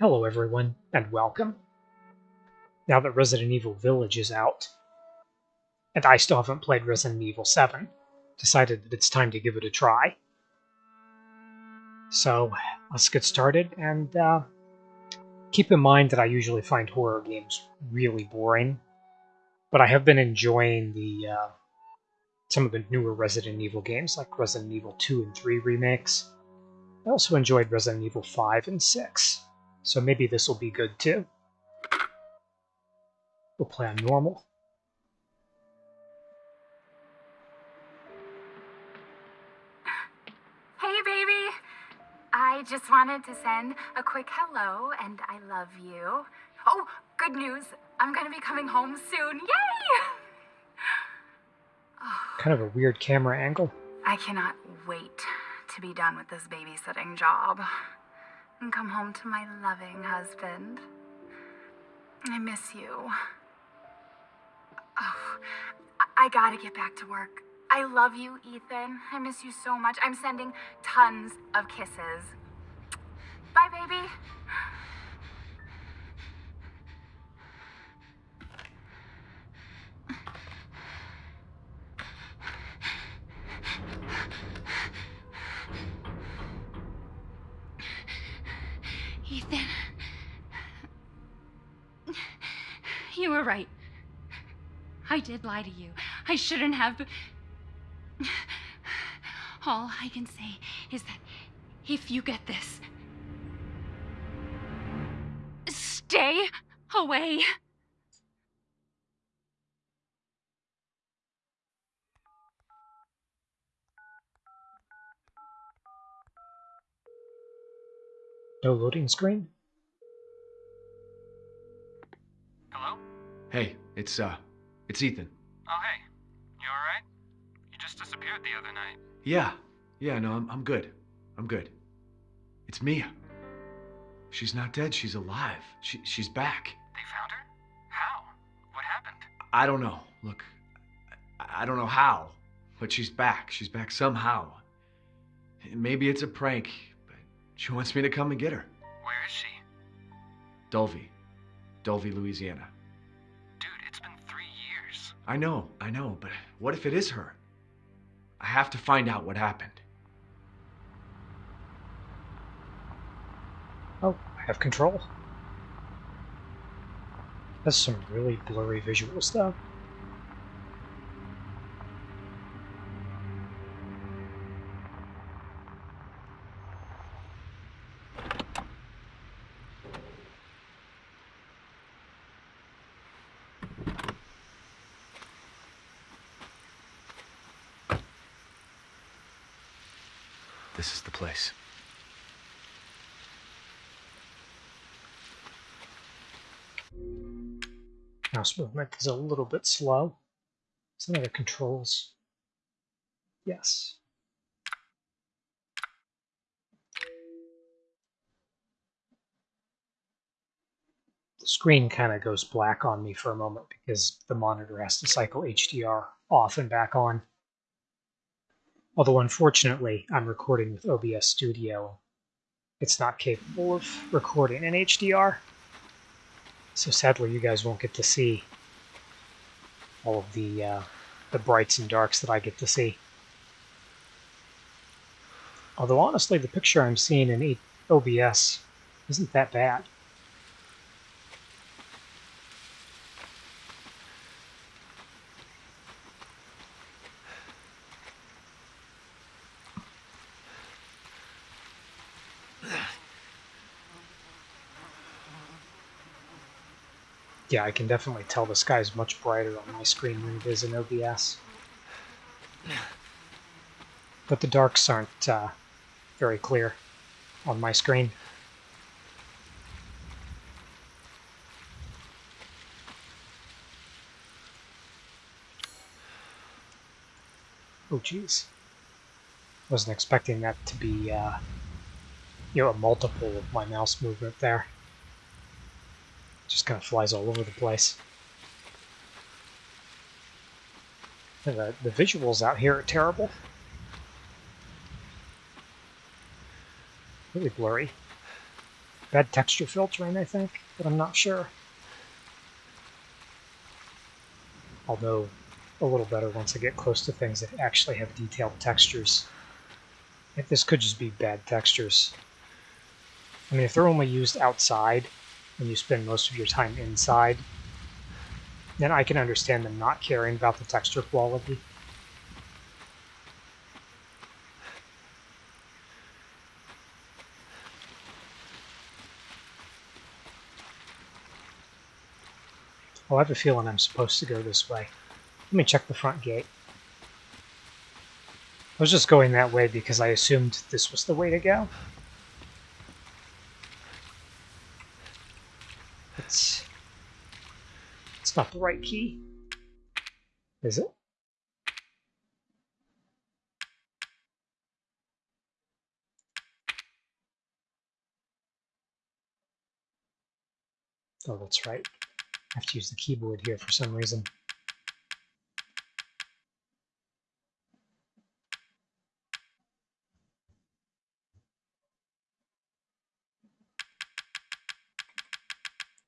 Hello everyone, and welcome. Now that Resident Evil Village is out, and I still haven't played Resident Evil 7, decided that it's time to give it a try. So, let's get started, and uh, keep in mind that I usually find horror games really boring, but I have been enjoying the uh, some of the newer Resident Evil games, like Resident Evil 2 and 3 remakes. I also enjoyed Resident Evil 5 and 6, so maybe this will be good too. We'll play on normal. Hey, baby! I just wanted to send a quick hello and I love you. Oh, good news! I'm gonna be coming home soon. Yay! Kind of a weird camera angle. I cannot wait to be done with this babysitting job and come home to my loving husband. I miss you. Oh, I- I gotta get back to work. I love you, Ethan. I miss you so much. I'm sending tons of kisses. Bye, baby. Ethan. You were right. I did lie to you. I shouldn't have. All I can say is that if you get this, stay away. No loading screen? Hello? Hey, it's uh, it's Ethan. Oh, hey. You alright? You just disappeared the other night. Yeah, yeah, no, I'm I'm good. I'm good. It's Mia. She's not dead. She's alive. She she's back. They found her? How? What happened? I don't know. Look, I, I don't know how, but she's back. She's back somehow. Maybe it's a prank, but she wants me to come and get her. Where is she? Dulvey, Dulvey, Louisiana. I know, I know, but what if it is her? I have to find out what happened. Oh, I have control. That's some really blurry visuals though. This is the place. Mouse movement is a little bit slow. Some of the controls. Yes. The screen kind of goes black on me for a moment because the monitor has to cycle HDR off and back on. Although unfortunately, I'm recording with OBS Studio. It's not capable of recording in HDR. So sadly, you guys won't get to see all of the uh, the brights and darks that I get to see. Although honestly, the picture I'm seeing in OBS isn't that bad. Yeah, I can definitely tell the sky's much brighter on my screen than it is in OBS. But the darks aren't uh, very clear on my screen. Oh, jeez. Wasn't expecting that to be, uh, you know, a multiple of my mouse movement there. Just kind of flies all over the place. The, the visuals out here are terrible. Really blurry. Bad texture filtering, I think, but I'm not sure. Although, a little better once I get close to things that actually have detailed textures. If this could just be bad textures. I mean, if they're only used outside, and you spend most of your time inside, then I can understand them not caring about the texture quality. Oh, I have a feeling I'm supposed to go this way. Let me check the front gate. I was just going that way because I assumed this was the way to go. It's not the right key. Is it? Oh, that's right. I have to use the keyboard here for some reason.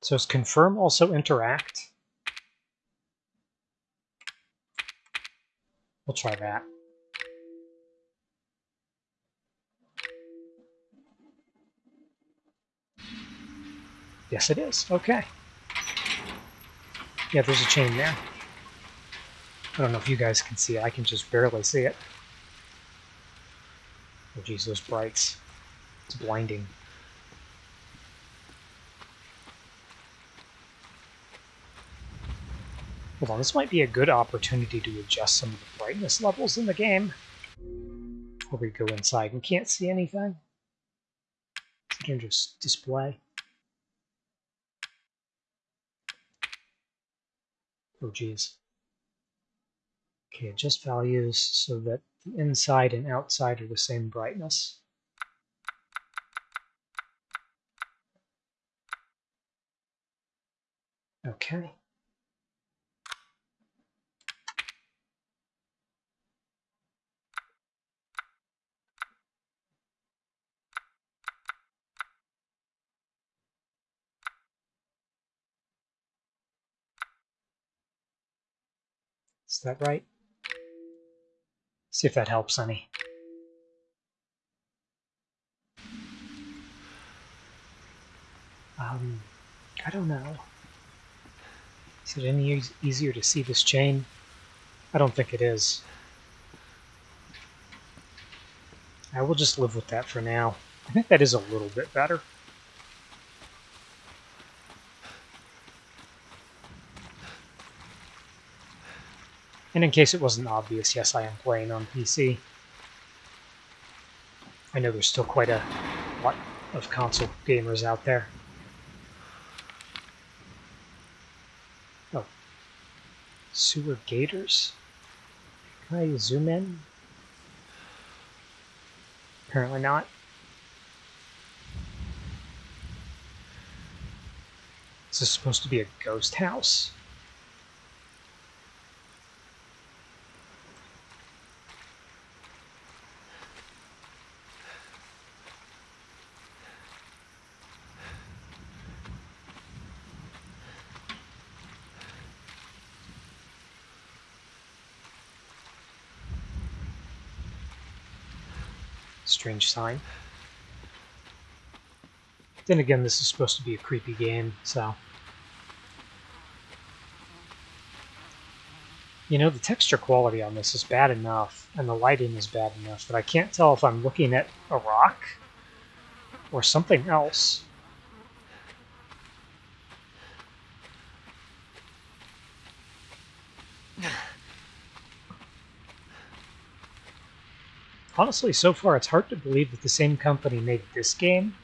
So is confirm also interact? We'll try that. Yes, it is. Okay. Yeah, there's a chain there. I don't know if you guys can see it. I can just barely see it. Oh, geez, those brights. It's blinding. Hold on, this might be a good opportunity to adjust some of the brightness levels in the game. Before we go inside and can't see anything. I can just display. Oh geez. Okay, adjust values so that the inside and outside are the same brightness. Okay. Is that right? See if that helps any. Um, I don't know. Is it any e easier to see this chain? I don't think it is. I will just live with that for now. I think that is a little bit better. And in case it wasn't obvious, yes, I am playing on PC. I know there's still quite a lot of console gamers out there. Oh. Sewer gators? Can I zoom in? Apparently not. Is this supposed to be a ghost house? Strange sign. Then again, this is supposed to be a creepy game, so... You know, the texture quality on this is bad enough, and the lighting is bad enough, that I can't tell if I'm looking at a rock or something else. Honestly, so far it's hard to believe that the same company made this game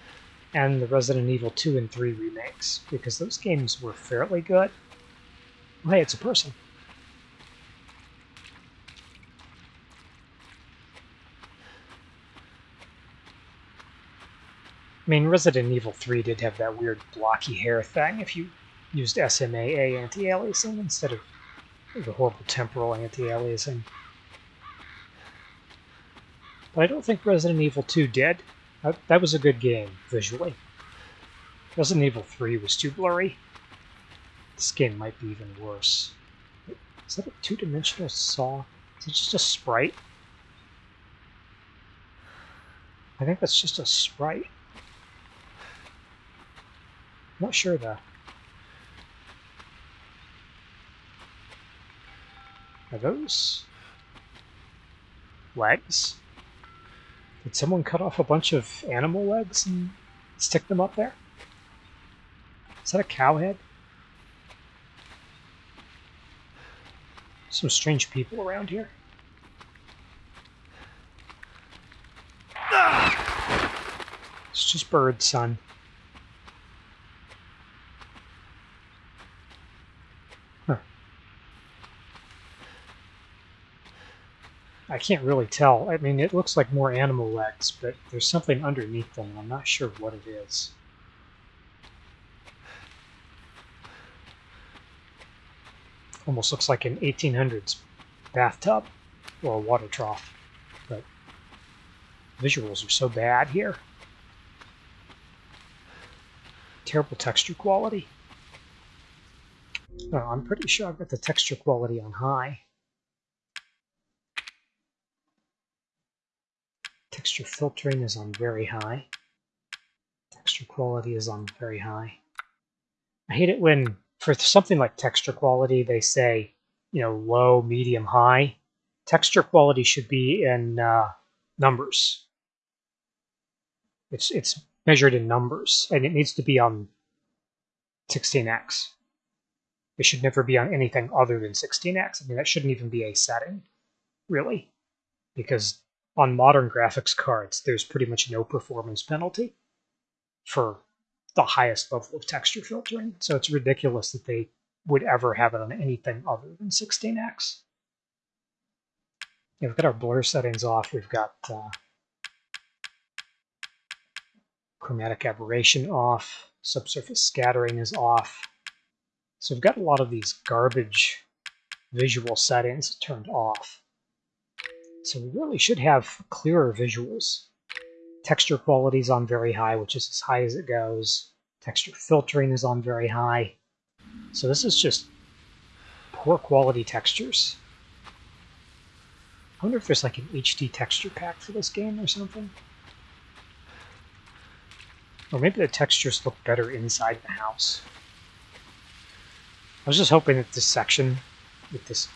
and the Resident Evil 2 and 3 remakes, because those games were fairly good. Oh, hey, it's a person. I mean, Resident Evil 3 did have that weird blocky hair thing if you used SMAA anti-aliasing instead of the horrible temporal anti-aliasing. I don't think Resident Evil 2 did. That, that was a good game, visually. Resident Evil 3 was too blurry. This game might be even worse. Is that a two-dimensional saw? Is it just a sprite? I think that's just a sprite. I'm not sure though. Are those legs? Did someone cut off a bunch of animal legs and stick them up there? Is that a cow head? Some strange people around here. It's just birds, son. I can't really tell. I mean, it looks like more animal legs, but there's something underneath them. And I'm not sure what it is. Almost looks like an 1800s bathtub or a water trough, but visuals are so bad here. Terrible texture quality. Oh, I'm pretty sure I've got the texture quality on high. Texture filtering is on very high. Texture quality is on very high. I hate it when, for something like texture quality, they say, you know, low, medium, high. Texture quality should be in uh, numbers. It's it's measured in numbers, and it needs to be on 16x. It should never be on anything other than 16x. I mean, that shouldn't even be a setting, really, because on modern graphics cards, there's pretty much no performance penalty for the highest level of texture filtering. So it's ridiculous that they would ever have it on anything other than 16x. Yeah, we've got our blur settings off. We've got uh, chromatic aberration off. Subsurface scattering is off. So we've got a lot of these garbage visual settings turned off. So we really should have clearer visuals. Texture quality is on very high, which is as high as it goes. Texture filtering is on very high. So this is just poor quality textures. I wonder if there's like an HD texture pack for this game or something. Or maybe the textures look better inside the house. I was just hoping that this section with this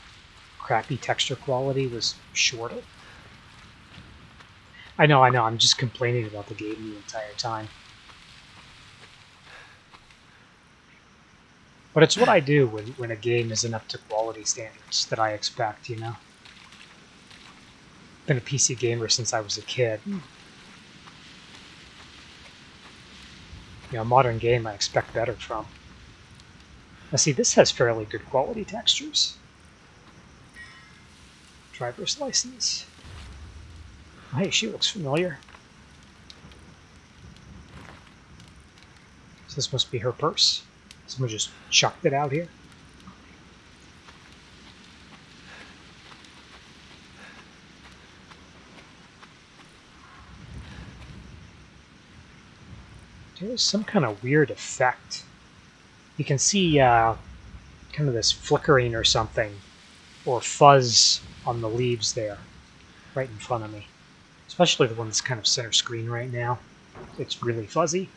crappy texture quality was shorter. I know, I know, I'm just complaining about the game the entire time. But it's what I do when, when a game isn't up to quality standards that I expect, you know? Been a PC gamer since I was a kid. Hmm. You know, a modern game I expect better from. Now see, this has fairly good quality textures. Driver's license. Hey, she looks familiar. So this must be her purse. Someone just chucked it out here. There's some kind of weird effect. You can see uh, kind of this flickering or something, or fuzz on the leaves there, right in front of me. Especially the one that's kind of center screen right now. It's really fuzzy.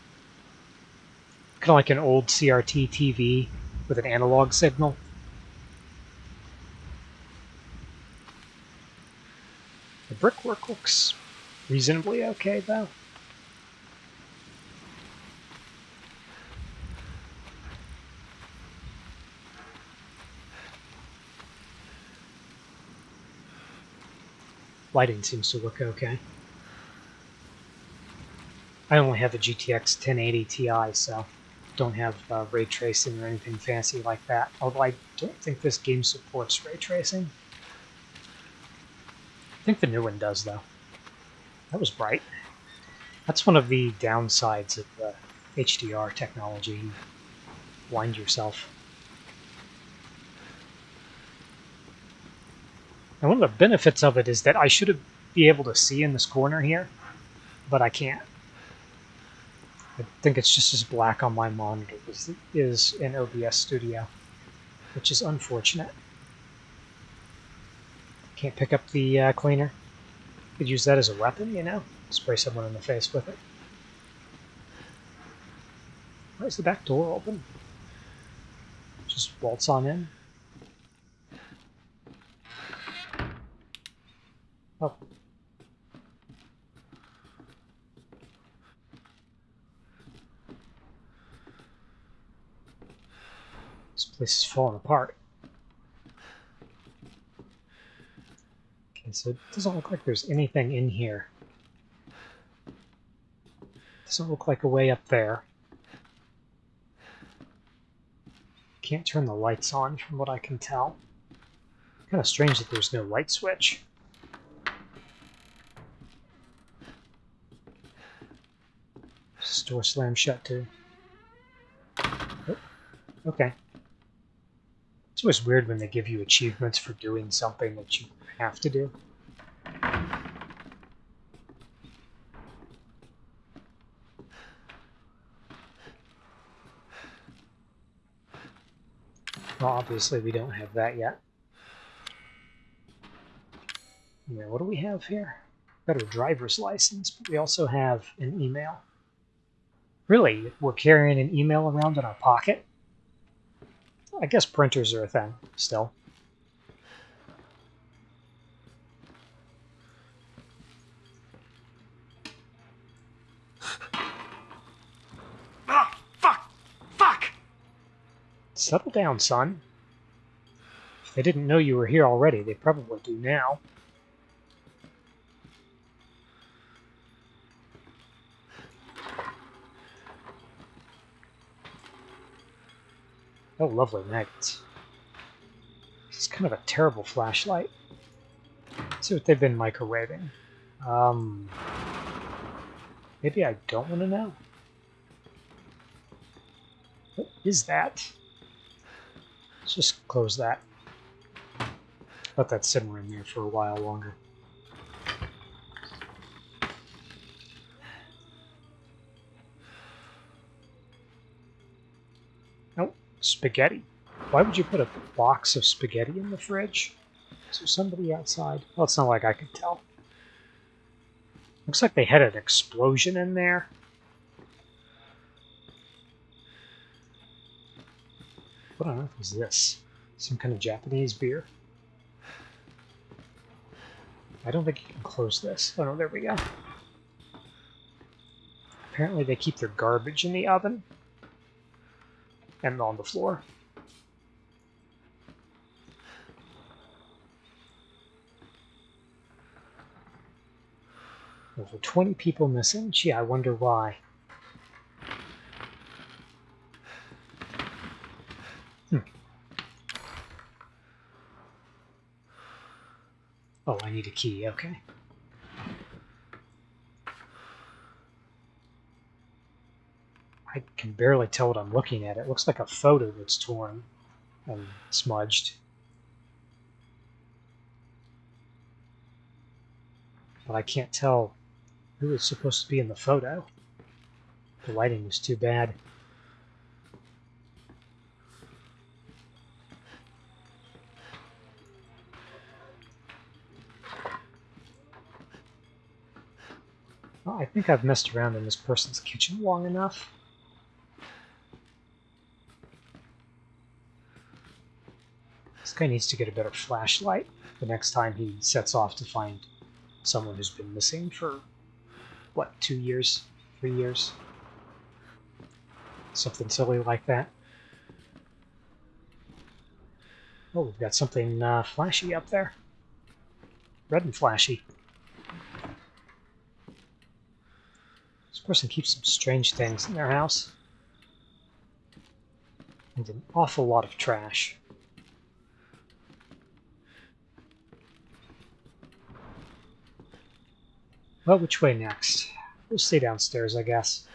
Kind of like an old CRT TV with an analog signal. The brickwork looks reasonably okay, though. Lighting seems to look okay. I only have a GTX 1080 Ti, so don't have uh, ray tracing or anything fancy like that. Although I don't think this game supports ray tracing. I think the new one does, though. That was bright. That's one of the downsides of the HDR technology. You blind yourself. And one of the benefits of it is that I should be able to see in this corner here, but I can't. I think it's just as black on my monitor as it is in OBS Studio, which is unfortunate. Can't pick up the uh, cleaner. Could use that as a weapon, you know? Spray someone in the face with it. Why is the back door open? Just waltz on in. Oh. This place is falling apart. Okay, so it doesn't look like there's anything in here. Doesn't look like a way up there. Can't turn the lights on from what I can tell. Kind of strange that there's no light switch. Store slam shut too. Oh, okay. It's always weird when they give you achievements for doing something that you have to do. Well, obviously we don't have that yet. Yeah, what do we have here? Got a driver's license, but we also have an email. Really, we're carrying an email around in our pocket? I guess printers are a thing, still. Ah, fuck! Fuck! Settle down, son. If they didn't know you were here already, they probably do now. Oh, lovely night. This is kind of a terrible flashlight. Let's see what they've been microwaving. Um, maybe I don't want to know. What is that? Let's just close that. Let that simmer in there for a while longer. Spaghetti. Why would you put a box of spaghetti in the fridge? Is there somebody outside? Well, it's not like I could tell. Looks like they had an explosion in there. What on earth was this? Some kind of Japanese beer? I don't think you can close this. Oh no, there we go. Apparently they keep their garbage in the oven. And on the floor. Over 20 people missing. Gee, I wonder why. Hmm. Oh, I need a key. Okay. I can barely tell what I'm looking at. It looks like a photo that's torn and smudged. But I can't tell who is supposed to be in the photo. The lighting was too bad. Well, I think I've messed around in this person's kitchen long enough. Guy needs to get a better flashlight the next time he sets off to find someone who's been missing for, what, two years? Three years? Something silly like that. Oh, we've got something uh, flashy up there. Red and flashy. This person keeps some strange things in their house. And an awful lot of trash. Well, which way next? We'll stay downstairs, I guess.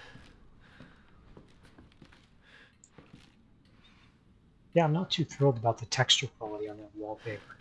Yeah, I'm not too thrilled about the texture quality on that wallpaper.